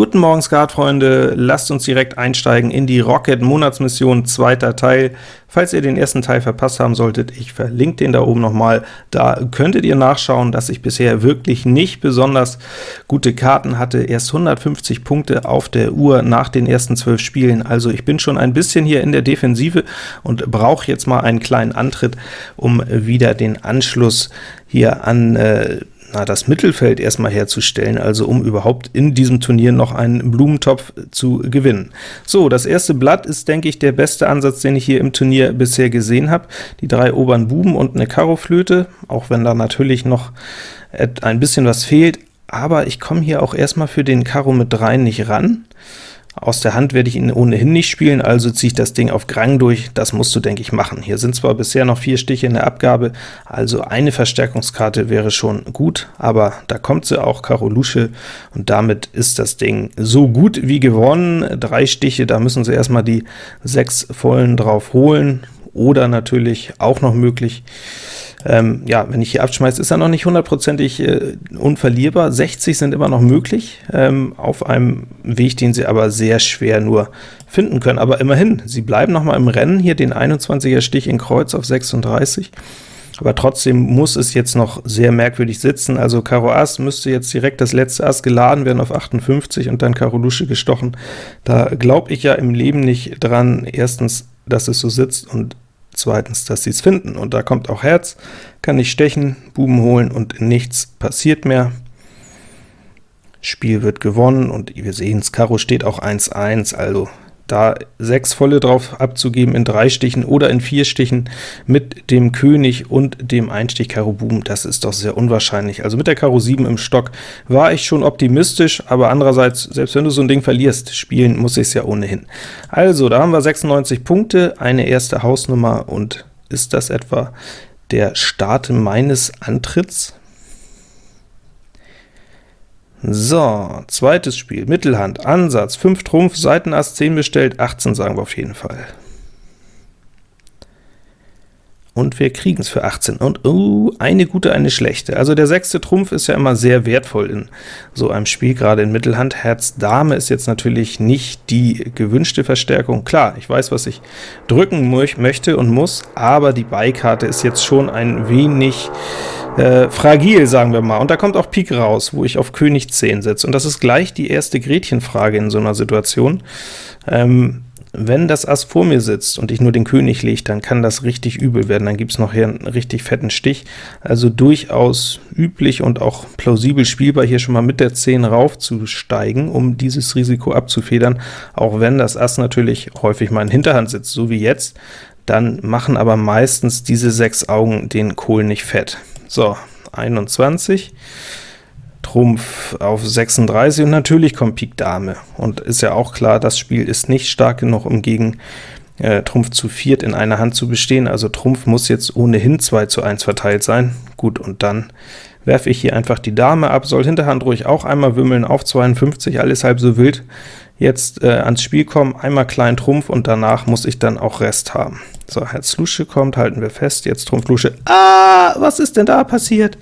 Guten Morgen Skatfreunde, lasst uns direkt einsteigen in die Rocket Monatsmission, zweiter Teil. Falls ihr den ersten Teil verpasst haben solltet, ich verlinke den da oben nochmal, da könntet ihr nachschauen, dass ich bisher wirklich nicht besonders gute Karten hatte, erst 150 Punkte auf der Uhr nach den ersten 12 Spielen, also ich bin schon ein bisschen hier in der Defensive und brauche jetzt mal einen kleinen Antritt, um wieder den Anschluss hier an äh, na, das Mittelfeld erstmal herzustellen, also um überhaupt in diesem Turnier noch einen Blumentopf zu gewinnen. So, das erste Blatt ist, denke ich, der beste Ansatz, den ich hier im Turnier bisher gesehen habe. Die drei oberen Buben und eine Karoflöte, auch wenn da natürlich noch ein bisschen was fehlt, aber ich komme hier auch erstmal für den Karo mit 3 nicht ran. Aus der Hand werde ich ihn ohnehin nicht spielen, also ziehe ich das Ding auf Grang durch. Das musst du, denke ich, machen. Hier sind zwar bisher noch vier Stiche in der Abgabe, also eine Verstärkungskarte wäre schon gut, aber da kommt sie auch, Karo Lusche, und damit ist das Ding so gut wie gewonnen. Drei Stiche, da müssen sie erstmal die sechs vollen drauf holen, oder natürlich auch noch möglich, ähm, ja, wenn ich hier abschmeiße, ist er noch nicht hundertprozentig äh, unverlierbar. 60 sind immer noch möglich, ähm, auf einem Weg, den sie aber sehr schwer nur finden können. Aber immerhin, sie bleiben noch mal im Rennen, hier den 21er Stich in Kreuz auf 36, aber trotzdem muss es jetzt noch sehr merkwürdig sitzen. Also Karo Ass müsste jetzt direkt das letzte Ass geladen werden auf 58 und dann Karo Lusche gestochen. Da glaube ich ja im Leben nicht dran, erstens, dass es so sitzt und zweitens, dass sie es finden. Und da kommt auch Herz, kann ich stechen, Buben holen und nichts passiert mehr. Spiel wird gewonnen und wir sehen es, Karo steht auch 1-1, also da sechs volle drauf abzugeben in drei Stichen oder in vier Stichen mit dem König und dem Einstich Karo Buben, das ist doch sehr unwahrscheinlich. Also mit der Karo 7 im Stock war ich schon optimistisch, aber andererseits, selbst wenn du so ein Ding verlierst, spielen muss ich es ja ohnehin. Also, da haben wir 96 Punkte, eine erste Hausnummer, und ist das etwa der Start meines Antritts? So, zweites Spiel, Mittelhand, Ansatz, 5 Trumpf, Seitenass 10 bestellt, 18 sagen wir auf jeden Fall. Und wir kriegen es für 18. Und uh, eine gute, eine schlechte. Also der sechste Trumpf ist ja immer sehr wertvoll in so einem Spiel, gerade in Mittelhand. Herz Dame ist jetzt natürlich nicht die gewünschte Verstärkung. Klar, ich weiß, was ich drücken möchte und muss, aber die Beikarte ist jetzt schon ein wenig äh, fragil, sagen wir mal. Und da kommt auch Pik raus, wo ich auf König 10 setze. Und das ist gleich die erste Gretchenfrage in so einer Situation. Ähm, wenn das Ass vor mir sitzt und ich nur den König lege, dann kann das richtig übel werden, dann gibt es noch hier einen richtig fetten Stich. Also durchaus üblich und auch plausibel spielbar, hier schon mal mit der 10 raufzusteigen, um dieses Risiko abzufedern, auch wenn das Ass natürlich häufig mal in Hinterhand sitzt, so wie jetzt, dann machen aber meistens diese sechs Augen den Kohl nicht fett. So, 21. Trumpf auf 36 und natürlich kommt Pik Dame. Und ist ja auch klar, das Spiel ist nicht stark genug, um gegen äh, Trumpf zu viert in einer Hand zu bestehen, also Trumpf muss jetzt ohnehin 2 zu 1 verteilt sein. Gut, und dann werfe ich hier einfach die Dame ab, soll Hinterhand ruhig auch einmal wimmeln auf 52, alles halb so wild. Jetzt äh, ans Spiel kommen, einmal klein Trumpf und danach muss ich dann auch Rest haben. So, Herz Lusche kommt, halten wir fest, jetzt Trumpf Lusche. Ah, was ist denn da passiert?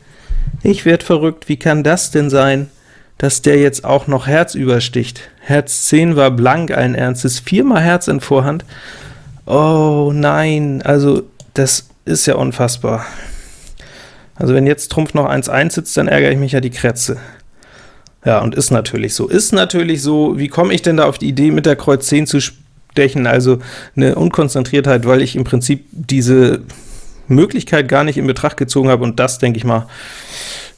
Ich werd verrückt, wie kann das denn sein, dass der jetzt auch noch Herz übersticht? Herz 10 war blank allen Ernstes, viermal Herz in Vorhand. Oh nein, also das ist ja unfassbar. Also wenn jetzt Trumpf noch 1-1 sitzt, dann ärgere ich mich ja die Krätze. Ja, und ist natürlich so. Ist natürlich so, wie komme ich denn da auf die Idee, mit der Kreuz 10 zu stechen? Also eine Unkonzentriertheit, weil ich im Prinzip diese Möglichkeit gar nicht in Betracht gezogen habe, und das, denke ich mal,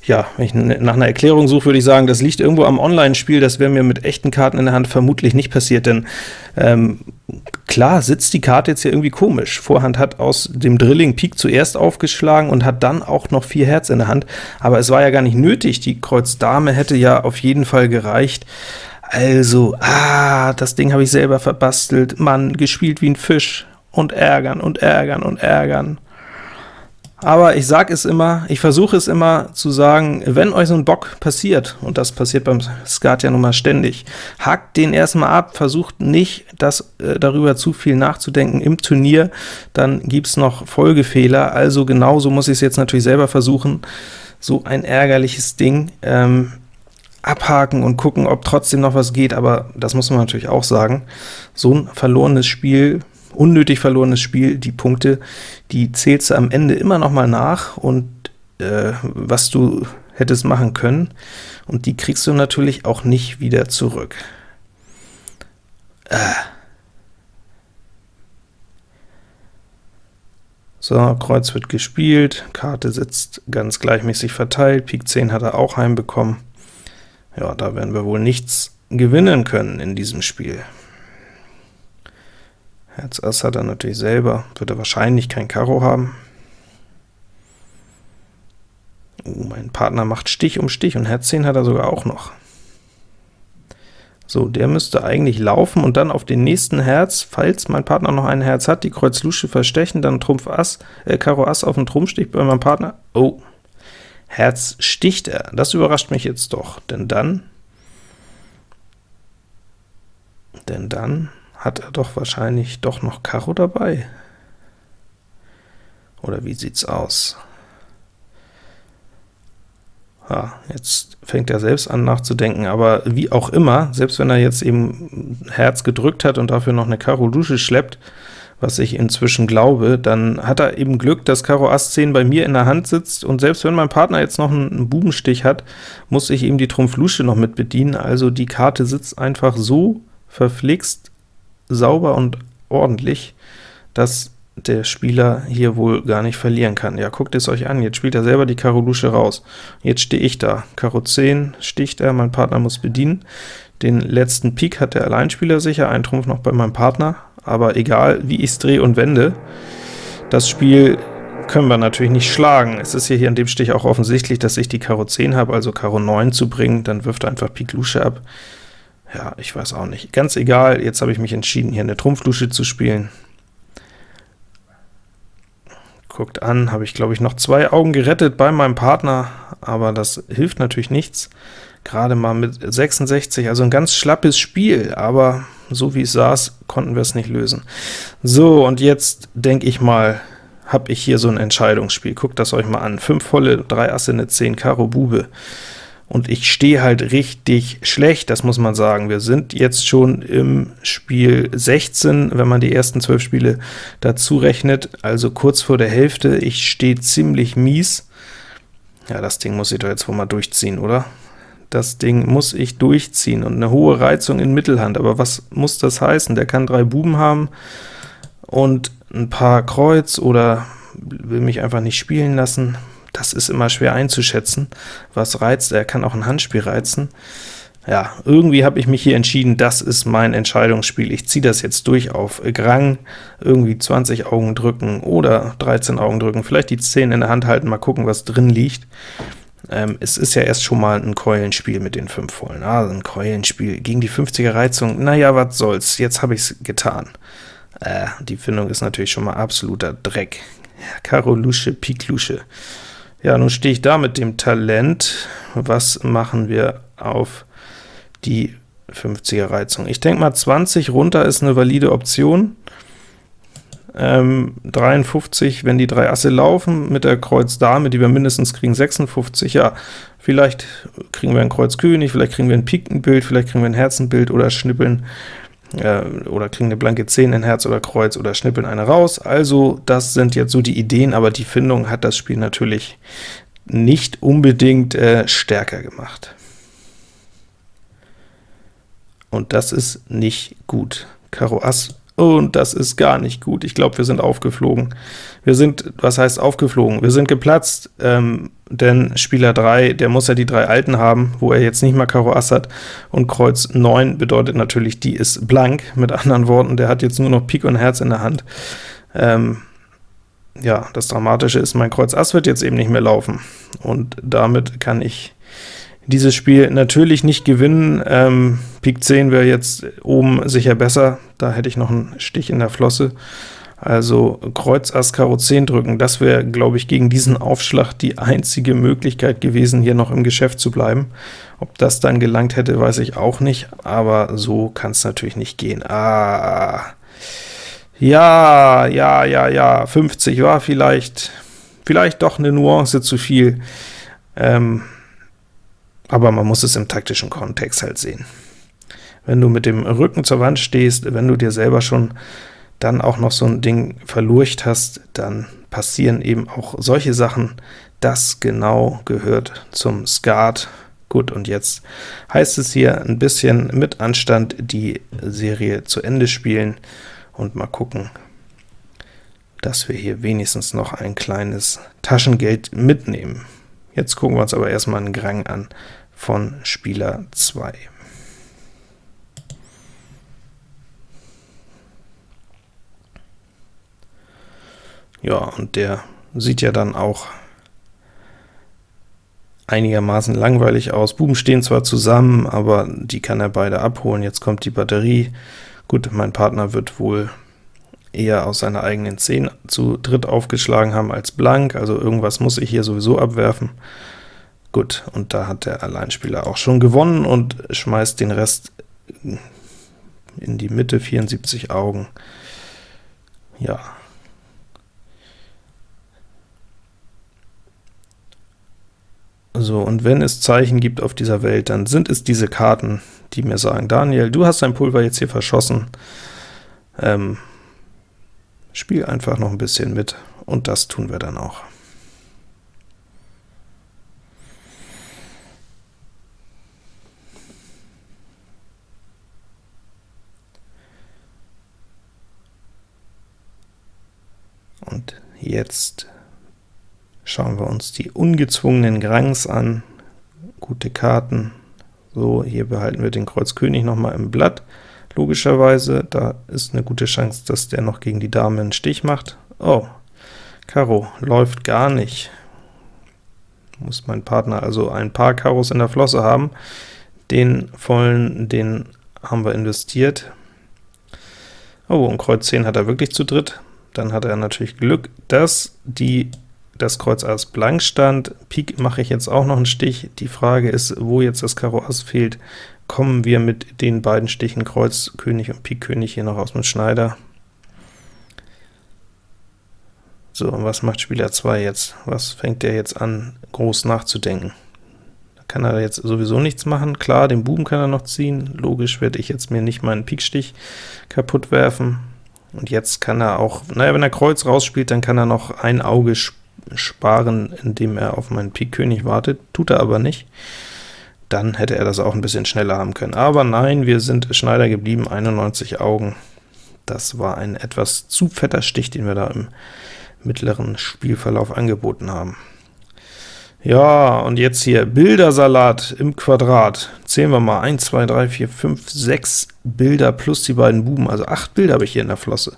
ja, wenn ich nach einer Erklärung suche, würde ich sagen, das liegt irgendwo am Online-Spiel, das wäre mir mit echten Karten in der Hand vermutlich nicht passiert, denn ähm, klar sitzt die Karte jetzt hier irgendwie komisch. Vorhand hat aus dem Drilling Pik zuerst aufgeschlagen und hat dann auch noch vier Herz in der Hand, aber es war ja gar nicht nötig, die Kreuz Dame hätte ja auf jeden Fall gereicht. Also, ah, das Ding habe ich selber verbastelt, Mann, gespielt wie ein Fisch, und ärgern und ärgern und ärgern. Aber ich sage es immer, ich versuche es immer zu sagen, wenn euch so ein Bock passiert, und das passiert beim Skat ja nun mal ständig, hackt den erstmal ab, versucht nicht, das, äh, darüber zu viel nachzudenken im Turnier, dann gibt's noch Folgefehler, also genauso muss ich es jetzt natürlich selber versuchen, so ein ärgerliches Ding. Ähm, abhaken und gucken, ob trotzdem noch was geht, aber das muss man natürlich auch sagen, so ein verlorenes Spiel, unnötig verlorenes Spiel, die Punkte, die zählst du am Ende immer noch mal nach und äh, was du hättest machen können, und die kriegst du natürlich auch nicht wieder zurück. Äh. So, Kreuz wird gespielt, Karte sitzt ganz gleichmäßig verteilt, Pik 10 hat er auch heimbekommen. Ja, da werden wir wohl nichts gewinnen können in diesem Spiel. Herz Ass hat er natürlich selber, wird er wahrscheinlich kein Karo haben. Oh, mein Partner macht Stich um Stich, und Herz 10 hat er sogar auch noch. So, der müsste eigentlich laufen und dann auf den nächsten Herz, falls mein Partner noch ein Herz hat, die Kreuz Lusche verstechen, dann Trumpf Ass, äh, Karo Ass auf den Trumpfstich bei meinem Partner. Oh, Herz sticht er. Das überrascht mich jetzt doch, denn dann, denn dann hat er doch wahrscheinlich doch noch Karo dabei. Oder wie sieht's aus? Ja, jetzt fängt er selbst an nachzudenken, aber wie auch immer, selbst wenn er jetzt eben Herz gedrückt hat und dafür noch eine Karo Lusche schleppt, was ich inzwischen glaube, dann hat er eben Glück, dass Karo Ass 10 bei mir in der Hand sitzt, und selbst wenn mein Partner jetzt noch einen Bubenstich hat, muss ich eben die Trumpf Lusche noch mit bedienen, also die Karte sitzt einfach so verflixt sauber und ordentlich, dass der Spieler hier wohl gar nicht verlieren kann. Ja, guckt es euch an, jetzt spielt er selber die Karo Lusche raus. Jetzt stehe ich da, Karo 10 sticht er, mein Partner muss bedienen. Den letzten Pik hat der Alleinspieler sicher, ein Trumpf noch bei meinem Partner, aber egal, wie ich es drehe und wende, das Spiel können wir natürlich nicht schlagen. Es ist hier, an dem Stich auch offensichtlich, dass ich die Karo 10 habe, also Karo 9 zu bringen, dann wirft er einfach Pik Lusche ab. Ja, ich weiß auch nicht. Ganz egal, jetzt habe ich mich entschieden, hier eine Trumpflusche zu spielen. Guckt an, habe ich glaube ich noch zwei Augen gerettet bei meinem Partner, aber das hilft natürlich nichts. Gerade mal mit 66, also ein ganz schlappes Spiel, aber so wie es saß, konnten wir es nicht lösen. So, und jetzt denke ich mal, habe ich hier so ein Entscheidungsspiel. Guckt das euch mal an. 5 volle, 3 Asse, eine 10, Karo Bube und ich stehe halt richtig schlecht, das muss man sagen. Wir sind jetzt schon im Spiel 16, wenn man die ersten 12 Spiele dazu rechnet, also kurz vor der Hälfte. Ich stehe ziemlich mies. Ja, das Ding muss ich doch jetzt wohl mal durchziehen, oder? Das Ding muss ich durchziehen, und eine hohe Reizung in Mittelhand. Aber was muss das heißen? Der kann drei Buben haben und ein paar Kreuz, oder will mich einfach nicht spielen lassen das ist immer schwer einzuschätzen, was reizt. Er kann auch ein Handspiel reizen. Ja, irgendwie habe ich mich hier entschieden, das ist mein Entscheidungsspiel. Ich ziehe das jetzt durch auf Grang, irgendwie 20 Augen drücken oder 13 Augen drücken, vielleicht die 10 in der Hand halten, mal gucken, was drin liegt. Ähm, es ist ja erst schon mal ein Keulenspiel mit den 5 Vollen. Also ein Keulenspiel gegen die 50er Reizung, naja, was soll's, jetzt habe ich es getan. Äh, die Findung ist natürlich schon mal absoluter Dreck. Karo Lusche, Pik Lusche. Ja, nun stehe ich da mit dem Talent. Was machen wir auf die 50er Reizung? Ich denke mal, 20 runter ist eine valide Option. Ähm, 53, wenn die drei Asse laufen, mit der Kreuz Dame, die wir mindestens kriegen, 56, ja, vielleicht kriegen wir ein Kreuz König, vielleicht kriegen wir ein Pikenbild, vielleicht kriegen wir ein Herzenbild oder schnippeln äh, oder kriegen eine blanke 10 in Herz oder Kreuz oder schnippeln eine raus. Also das sind jetzt so die Ideen, aber die Findung hat das Spiel natürlich nicht unbedingt äh, stärker gemacht. Und das ist nicht gut. Karo Ass und das ist gar nicht gut. Ich glaube, wir sind aufgeflogen. Wir sind, was heißt aufgeflogen? Wir sind geplatzt, ähm, denn Spieler 3, der muss ja die drei Alten haben, wo er jetzt nicht mal Karo Ass hat, und Kreuz 9 bedeutet natürlich, die ist blank. Mit anderen Worten, der hat jetzt nur noch Pik und Herz in der Hand. Ähm, ja, das Dramatische ist, mein Kreuz Ass wird jetzt eben nicht mehr laufen, und damit kann ich dieses Spiel natürlich nicht gewinnen. Ähm, Pik 10 wäre jetzt oben sicher besser, da hätte ich noch einen Stich in der Flosse. Also Kreuz Ass Karo 10 drücken, das wäre, glaube ich, gegen diesen Aufschlag die einzige Möglichkeit gewesen, hier noch im Geschäft zu bleiben. Ob das dann gelangt hätte, weiß ich auch nicht, aber so kann es natürlich nicht gehen. Ah, ja, ja, ja, ja, 50 war vielleicht, vielleicht doch eine Nuance zu viel. Ähm, aber man muss es im taktischen Kontext halt sehen. Wenn du mit dem Rücken zur Wand stehst, wenn du dir selber schon dann auch noch so ein Ding verlurcht hast, dann passieren eben auch solche Sachen. Das genau gehört zum Skat. Gut, und jetzt heißt es hier ein bisschen mit Anstand die Serie zu Ende spielen und mal gucken, dass wir hier wenigstens noch ein kleines Taschengeld mitnehmen. Jetzt gucken wir uns aber erstmal einen Grang an von Spieler 2. Ja, und der sieht ja dann auch einigermaßen langweilig aus. Buben stehen zwar zusammen, aber die kann er beide abholen. Jetzt kommt die Batterie. Gut, mein Partner wird wohl eher aus seiner eigenen 10 zu dritt aufgeschlagen haben als blank, also irgendwas muss ich hier sowieso abwerfen. Gut, und da hat der Alleinspieler auch schon gewonnen und schmeißt den Rest in die Mitte, 74 Augen. Ja, So, und wenn es Zeichen gibt auf dieser Welt, dann sind es diese Karten, die mir sagen, Daniel, du hast dein Pulver jetzt hier verschossen, ähm, spiel einfach noch ein bisschen mit, und das tun wir dann auch. Und jetzt Schauen wir uns die ungezwungenen Grangs an. Gute Karten. So, hier behalten wir den Kreuz König noch mal im Blatt. Logischerweise, da ist eine gute Chance, dass der noch gegen die Dame einen Stich macht. Oh, Karo läuft gar nicht. Muss mein Partner also ein paar Karos in der Flosse haben. Den vollen, den haben wir investiert. Oh, und Kreuz 10 hat er wirklich zu dritt. Dann hat er natürlich Glück, dass die das Kreuz Ass blank stand. Pik mache ich jetzt auch noch einen Stich. Die Frage ist, wo jetzt das Karo Ass fehlt, kommen wir mit den beiden Stichen Kreuz König und Pik König hier noch aus dem Schneider. So, und was macht Spieler 2 jetzt? Was fängt er jetzt an, groß nachzudenken? Da kann er jetzt sowieso nichts machen. Klar, den Buben kann er noch ziehen. Logisch werde ich jetzt mir nicht meinen Pikstich kaputt werfen. Und jetzt kann er auch, naja, wenn er Kreuz rausspielt, dann kann er noch ein Auge spielen sparen, indem er auf meinen Pik König wartet, tut er aber nicht. Dann hätte er das auch ein bisschen schneller haben können. Aber nein, wir sind Schneider geblieben, 91 Augen. Das war ein etwas zu fetter Stich, den wir da im mittleren Spielverlauf angeboten haben. Ja, und jetzt hier Bildersalat im Quadrat. Zählen wir mal 1, 2, 3, 4, 5, 6 Bilder plus die beiden Buben, also 8 Bilder habe ich hier in der Flosse.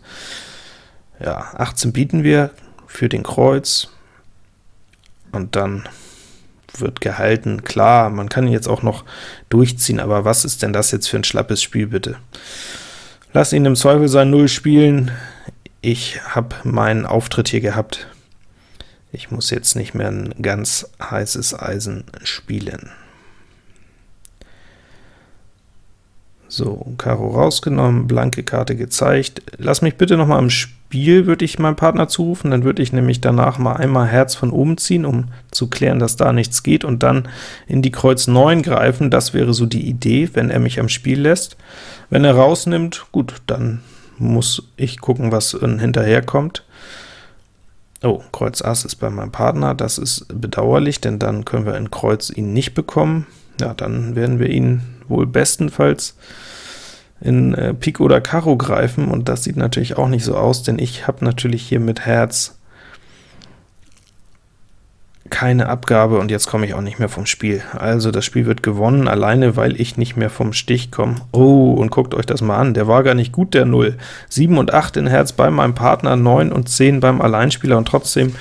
Ja, 18 bieten wir für den Kreuz, und dann wird gehalten. Klar, man kann ihn jetzt auch noch durchziehen, aber was ist denn das jetzt für ein schlappes Spiel, bitte? Lass ihn im Zweifel sein Null spielen. Ich habe meinen Auftritt hier gehabt. Ich muss jetzt nicht mehr ein ganz heißes Eisen spielen. So, Karo rausgenommen, blanke Karte gezeigt. Lass mich bitte noch mal im Spiel, würde ich meinem Partner zurufen, dann würde ich nämlich danach mal einmal Herz von oben ziehen, um zu klären, dass da nichts geht, und dann in die Kreuz 9 greifen. Das wäre so die Idee, wenn er mich am Spiel lässt. Wenn er rausnimmt, gut, dann muss ich gucken, was hinterher kommt. Oh, Kreuz Ass ist bei meinem Partner, das ist bedauerlich, denn dann können wir in Kreuz ihn nicht bekommen. Ja, dann werden wir ihn wohl bestenfalls in äh, Pik oder Karo greifen, und das sieht natürlich auch nicht so aus, denn ich habe natürlich hier mit Herz keine Abgabe, und jetzt komme ich auch nicht mehr vom Spiel. Also das Spiel wird gewonnen, alleine weil ich nicht mehr vom Stich komme. Oh, und guckt euch das mal an, der war gar nicht gut, der 0. 7 und 8 in Herz bei meinem Partner, 9 und 10 beim Alleinspieler, und trotzdem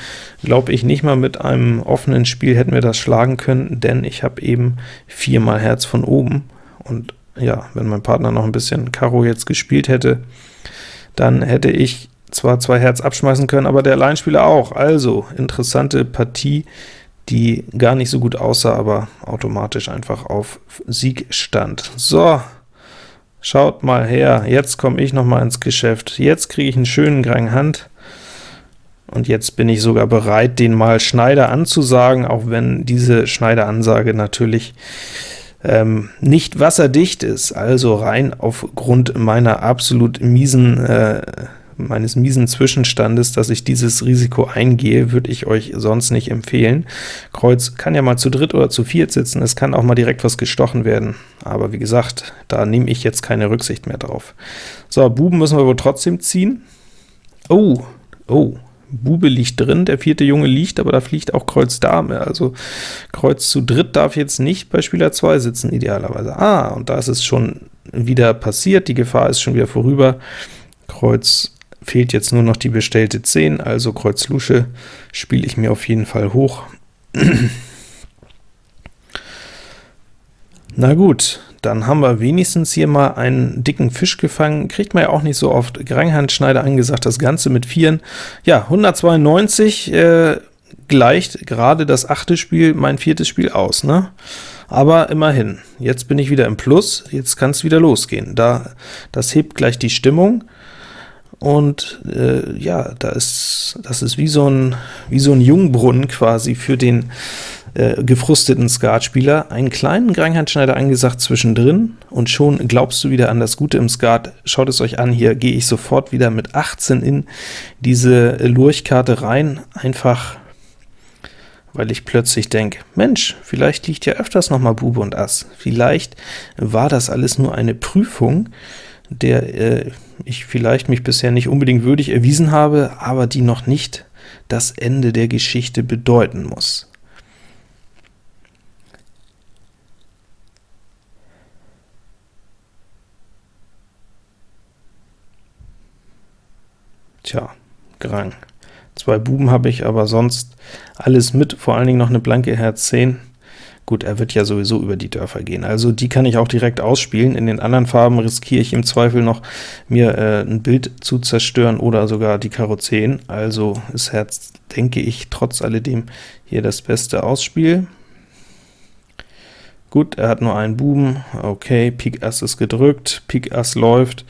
glaube ich nicht mal mit einem offenen Spiel hätten wir das schlagen können, denn ich habe eben viermal Herz von oben, und ja, wenn mein Partner noch ein bisschen Karo jetzt gespielt hätte, dann hätte ich zwar zwei Herz abschmeißen können, aber der Alleinspieler auch. Also, interessante Partie, die gar nicht so gut aussah, aber automatisch einfach auf Sieg stand. So, schaut mal her, jetzt komme ich noch mal ins Geschäft. Jetzt kriege ich einen schönen Grang Hand, Und jetzt bin ich sogar bereit, den mal Schneider anzusagen, auch wenn diese Schneider-Ansage natürlich ähm, nicht wasserdicht ist, also rein aufgrund meiner absolut miesen äh, meines miesen Zwischenstandes, dass ich dieses Risiko eingehe, würde ich euch sonst nicht empfehlen. Kreuz kann ja mal zu dritt oder zu viert sitzen, es kann auch mal direkt was gestochen werden, aber wie gesagt, da nehme ich jetzt keine Rücksicht mehr drauf. So, Buben müssen wir wohl trotzdem ziehen. Oh, oh, Bube liegt drin, der vierte Junge liegt, aber da fliegt auch Kreuz Dame, also Kreuz zu dritt darf jetzt nicht bei Spieler 2 sitzen, idealerweise. Ah, und da ist es schon wieder passiert, die Gefahr ist schon wieder vorüber. Kreuz fehlt jetzt nur noch die bestellte 10, also Kreuz Lusche spiele ich mir auf jeden Fall hoch. Na gut, dann haben wir wenigstens hier mal einen dicken Fisch gefangen, kriegt man ja auch nicht so oft. Granghandschneider angesagt, das Ganze mit Vieren. Ja, 192 äh, gleicht gerade das achte Spiel, mein viertes Spiel aus, ne? Aber immerhin, jetzt bin ich wieder im Plus, jetzt kann es wieder losgehen. Da, das hebt gleich die Stimmung, und äh, ja, da ist, das ist wie so ein, wie so ein Jungbrunnen quasi für den äh, gefrusteten Skatspieler, einen kleinen Granghandschneider angesagt zwischendrin, und schon glaubst du wieder an das Gute im Skat. Schaut es euch an, hier gehe ich sofort wieder mit 18 in diese Lurchkarte rein, einfach weil ich plötzlich denke, Mensch, vielleicht liegt ja öfters noch mal Bube und Ass. Vielleicht war das alles nur eine Prüfung, der äh, ich vielleicht mich bisher nicht unbedingt würdig erwiesen habe, aber die noch nicht das Ende der Geschichte bedeuten muss. Tja, Grang. Zwei Buben habe ich, aber sonst alles mit, vor allen Dingen noch eine blanke Herz 10. Gut, er wird ja sowieso über die Dörfer gehen, also die kann ich auch direkt ausspielen. In den anderen Farben riskiere ich im Zweifel noch, mir äh, ein Bild zu zerstören oder sogar die Karo 10, also ist Herz, denke ich, trotz alledem hier das beste Ausspiel. Gut, er hat nur einen Buben, okay, Pik Ass ist gedrückt, Pik Ass läuft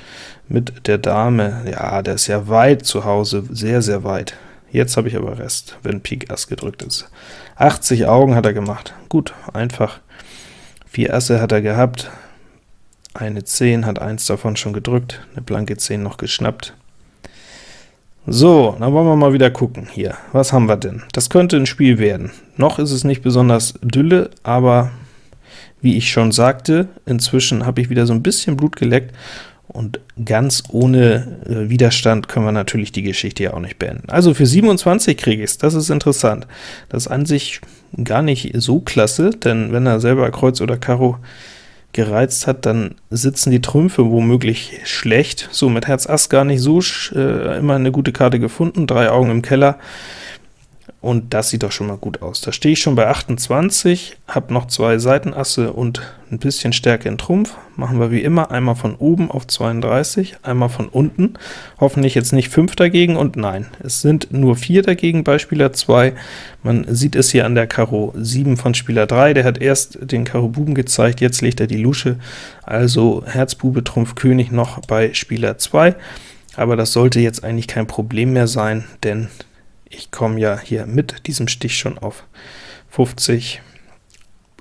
mit der Dame, ja, der ist ja weit zu Hause, sehr, sehr weit. Jetzt habe ich aber Rest, wenn Pik Ass gedrückt ist. 80 Augen hat er gemacht. Gut, einfach. Vier Asse hat er gehabt, eine 10, hat eins davon schon gedrückt, eine blanke 10 noch geschnappt. So, dann wollen wir mal wieder gucken hier. Was haben wir denn? Das könnte ein Spiel werden. Noch ist es nicht besonders dülle, aber wie ich schon sagte, inzwischen habe ich wieder so ein bisschen Blut geleckt, und ganz ohne äh, Widerstand können wir natürlich die Geschichte ja auch nicht beenden. Also für 27 kriege ich es, das ist interessant. Das ist an sich gar nicht so klasse, denn wenn er selber Kreuz oder Karo gereizt hat, dann sitzen die Trümpfe womöglich schlecht. So, mit Herz Ass gar nicht so äh, immer eine gute Karte gefunden, drei Augen im Keller und das sieht doch schon mal gut aus. Da stehe ich schon bei 28, habe noch zwei Seitenasse und ein bisschen Stärke in Trumpf. Machen wir wie immer einmal von oben auf 32, einmal von unten. Hoffentlich jetzt nicht 5 dagegen, und nein, es sind nur 4 dagegen bei Spieler 2. Man sieht es hier an der Karo 7 von Spieler 3, der hat erst den Karo Buben gezeigt, jetzt legt er die Lusche, also Herz Bube Trumpf König noch bei Spieler 2. Aber das sollte jetzt eigentlich kein Problem mehr sein, denn ich komme ja hier mit diesem Stich schon auf 50,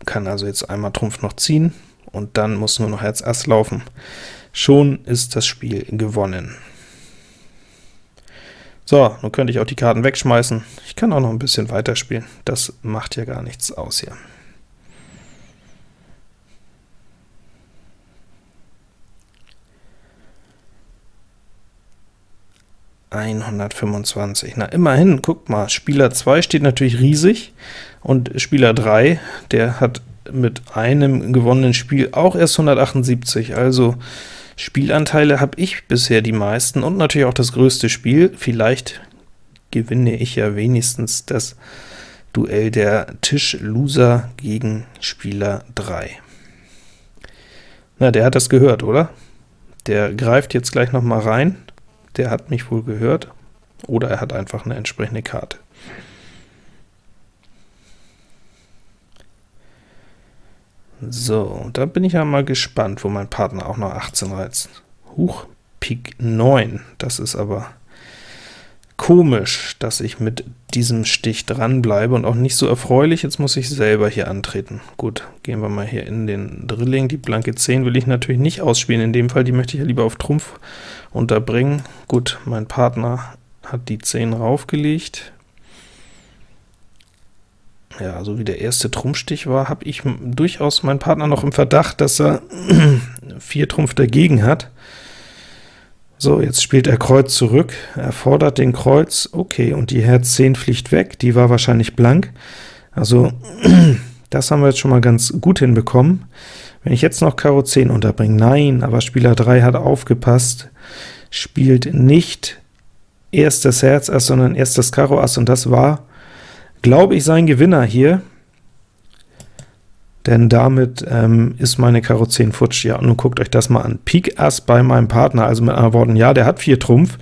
kann also jetzt einmal Trumpf noch ziehen, und dann muss nur noch Herz Ass laufen. Schon ist das Spiel gewonnen. So, nun könnte ich auch die Karten wegschmeißen. Ich kann auch noch ein bisschen weiterspielen. Das macht ja gar nichts aus hier. 125. Na, immerhin, guckt mal, Spieler 2 steht natürlich riesig, und Spieler 3, der hat mit einem gewonnenen Spiel auch erst 178, also Spielanteile habe ich bisher die meisten und natürlich auch das größte Spiel. Vielleicht gewinne ich ja wenigstens das Duell der Tischloser gegen Spieler 3. Na, der hat das gehört, oder? Der greift jetzt gleich noch mal rein der hat mich wohl gehört, oder er hat einfach eine entsprechende Karte. So, da bin ich ja mal gespannt, wo mein Partner auch noch 18 reizt. Huch, Pik 9, das ist aber komisch, dass ich mit diesem Stich dranbleibe und auch nicht so erfreulich. Jetzt muss ich selber hier antreten. Gut, gehen wir mal hier in den Drilling. Die blanke 10 will ich natürlich nicht ausspielen in dem Fall, die möchte ich ja lieber auf Trumpf unterbringen. Gut, mein Partner hat die 10 raufgelegt. Ja, so wie der erste Trumpfstich war, habe ich durchaus meinen Partner noch im Verdacht, dass er 4 Trumpf dagegen hat. So, jetzt spielt er Kreuz zurück, er fordert den Kreuz, okay, und die Herz 10 fliegt weg, die war wahrscheinlich blank. Also, das haben wir jetzt schon mal ganz gut hinbekommen. Wenn ich jetzt noch Karo 10 unterbringe, nein, aber Spieler 3 hat aufgepasst, spielt nicht erstes Herz Ass, sondern erstes Karo Ass, und das war, glaube ich, sein Gewinner hier denn damit ähm, ist meine Karo 10 futsch. Ja, und nun guckt euch das mal an. Pik Ass bei meinem Partner, also mit anderen Worten, ja, der hat 4 Trumpf,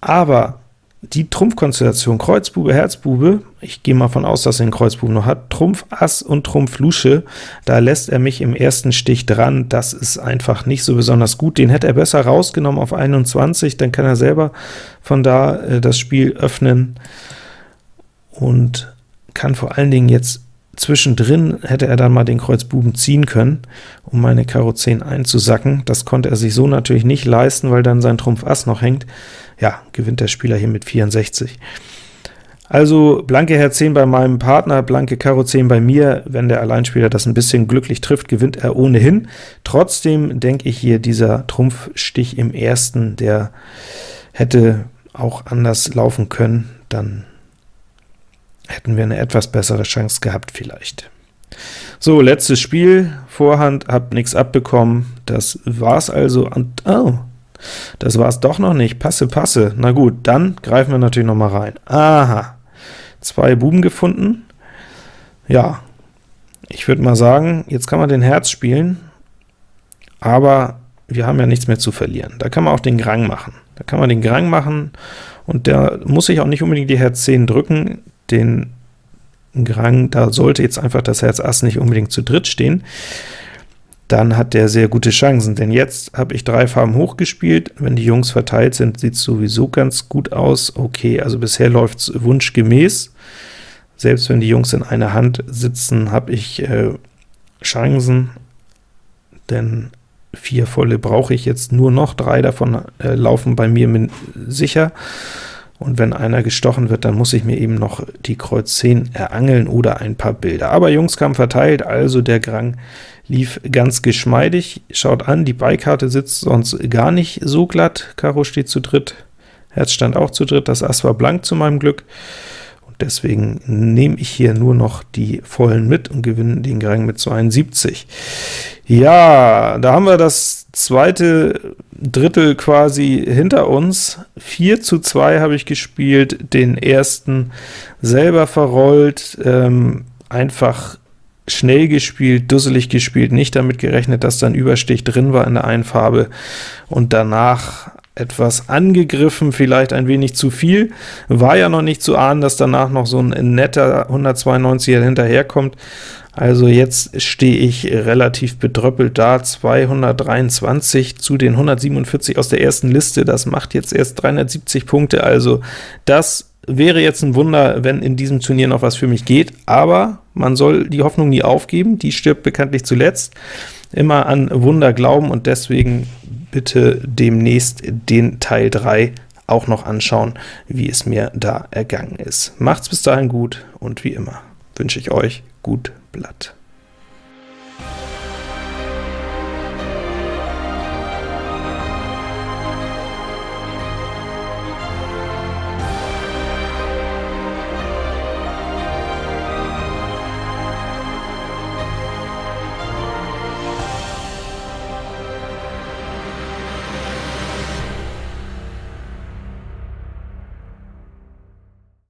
aber die Trumpfkonstellation Kreuzbube, Herzbube, ich gehe mal von aus, dass er den Kreuzbuben noch hat, Trumpf Ass und Trumpf Lusche, da lässt er mich im ersten Stich dran, das ist einfach nicht so besonders gut, den hätte er besser rausgenommen auf 21, dann kann er selber von da äh, das Spiel öffnen und kann vor allen Dingen jetzt Zwischendrin hätte er dann mal den Kreuz Buben ziehen können, um meine Karo 10 einzusacken. Das konnte er sich so natürlich nicht leisten, weil dann sein Trumpf Ass noch hängt. Ja, gewinnt der Spieler hier mit 64. Also blanke Herz 10 bei meinem Partner, blanke Karo 10 bei mir. Wenn der Alleinspieler das ein bisschen glücklich trifft, gewinnt er ohnehin. Trotzdem denke ich hier, dieser Trumpfstich im ersten, der hätte auch anders laufen können, dann hätten wir eine etwas bessere Chance gehabt vielleicht. So, letztes Spiel, Vorhand, hab nichts abbekommen, das war's also, und oh, das war's doch noch nicht, passe, passe, na gut, dann greifen wir natürlich noch mal rein. Aha, zwei Buben gefunden, ja, ich würde mal sagen, jetzt kann man den Herz spielen, aber wir haben ja nichts mehr zu verlieren. Da kann man auch den Grang machen. Da kann man den Grang machen, und der muss sich auch nicht unbedingt die Herz 10 drücken, den Grang, da sollte jetzt einfach das Herz Ass nicht unbedingt zu dritt stehen, dann hat der sehr gute Chancen, denn jetzt habe ich drei Farben hochgespielt, wenn die Jungs verteilt sind, sieht es sowieso ganz gut aus. Okay, also bisher läuft es wunschgemäß, selbst wenn die Jungs in einer Hand sitzen, habe ich äh, Chancen, denn vier volle brauche ich jetzt nur noch, drei davon äh, laufen bei mir sicher, und wenn einer gestochen wird, dann muss ich mir eben noch die Kreuz 10 erangeln oder ein paar Bilder. Aber Jungs kamen verteilt, also der Grang lief ganz geschmeidig. Schaut an, die Beikarte sitzt sonst gar nicht so glatt. Karo steht zu dritt, Herz stand auch zu dritt, das Ass war blank zu meinem Glück. Deswegen nehme ich hier nur noch die vollen mit und gewinne den Grang mit 72. Ja, da haben wir das zweite Drittel quasi hinter uns. 4 zu 2 habe ich gespielt, den ersten selber verrollt, ähm, einfach schnell gespielt, dusselig gespielt, nicht damit gerechnet, dass dann Überstich drin war in der einen Farbe, und danach etwas angegriffen, vielleicht ein wenig zu viel. War ja noch nicht zu ahnen, dass danach noch so ein netter 192er hinterherkommt, also jetzt stehe ich relativ bedröppelt da, 223 zu den 147 aus der ersten Liste, das macht jetzt erst 370 Punkte, also das wäre jetzt ein Wunder, wenn in diesem Turnier noch was für mich geht, aber man soll die Hoffnung nie aufgeben, die stirbt bekanntlich zuletzt, immer an Wunder glauben und deswegen bitte demnächst den Teil 3 auch noch anschauen, wie es mir da ergangen ist. Macht's bis dahin gut und wie immer wünsche ich euch gut Blatt.